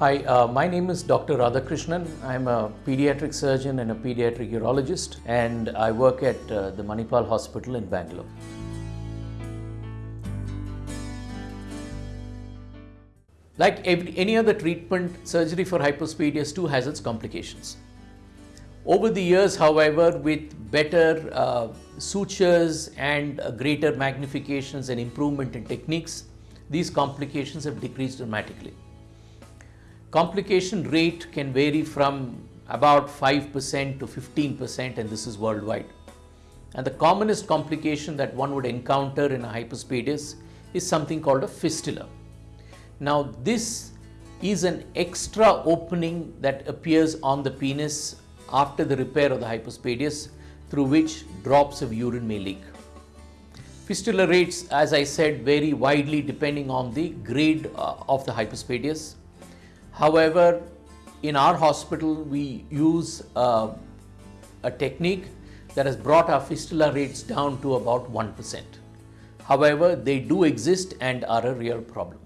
Hi, uh, my name is Dr. Radhakrishnan. I'm a pediatric surgeon and a pediatric urologist, and I work at uh, the Manipal Hospital in Bangalore. Like any other treatment, surgery for hypospadias too has its complications. Over the years, however, with better uh, sutures and uh, greater magnifications and improvement in techniques, these complications have decreased dramatically. Complication rate can vary from about 5% to 15% and this is worldwide. And the commonest complication that one would encounter in a hypospadias is something called a fistula. Now this is an extra opening that appears on the penis after the repair of the hypospadias through which drops of urine may leak. Fistula rates, as I said, vary widely depending on the grade uh, of the hypospadias. However, in our hospital, we use uh, a technique that has brought our fistula rates down to about 1%. However, they do exist and are a real problem.